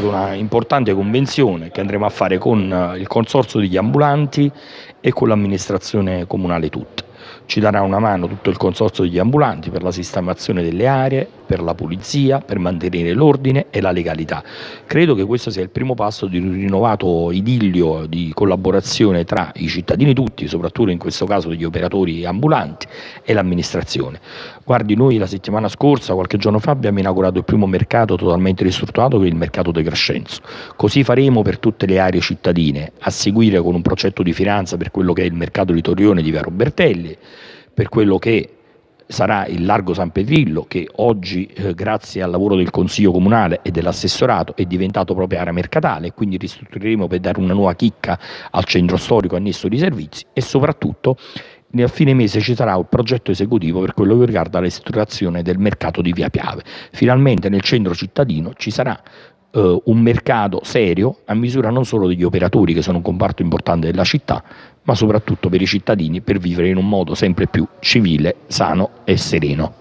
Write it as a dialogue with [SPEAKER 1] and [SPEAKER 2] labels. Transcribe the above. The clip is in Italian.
[SPEAKER 1] stata una importante convenzione che andremo a fare con eh, il consorzio degli ambulanti e con l'amministrazione comunale tutta. Ci darà una mano tutto il consorzio degli ambulanti per la sistemazione delle aree, per la pulizia, per mantenere l'ordine e la legalità. Credo che questo sia il primo passo di un rinnovato idillio di collaborazione tra i cittadini tutti, soprattutto in questo caso degli operatori ambulanti e l'amministrazione. Guardi, noi la settimana scorsa, qualche giorno fa, abbiamo inaugurato il primo mercato totalmente ristrutturato che è il mercato di Crescenzo. Così faremo per tutte le aree cittadine, a seguire con un progetto di finanza per quello che è il mercato di Torrione di Via Robertelli, per quello che sarà il Largo San Pedrillo che oggi eh, grazie al lavoro del Consiglio Comunale e dell'assessorato è diventato proprio area mercatale quindi ristruttureremo per dare una nuova chicca al centro storico annesso di servizi e soprattutto a fine mese ci sarà un progetto esecutivo per quello che riguarda la ristrutturazione del mercato di Via Piave. Finalmente nel centro cittadino ci sarà eh, un mercato serio a misura non solo degli operatori che sono un comparto importante della città, ma soprattutto per i cittadini per vivere in un modo sempre più civile, sano e sereno.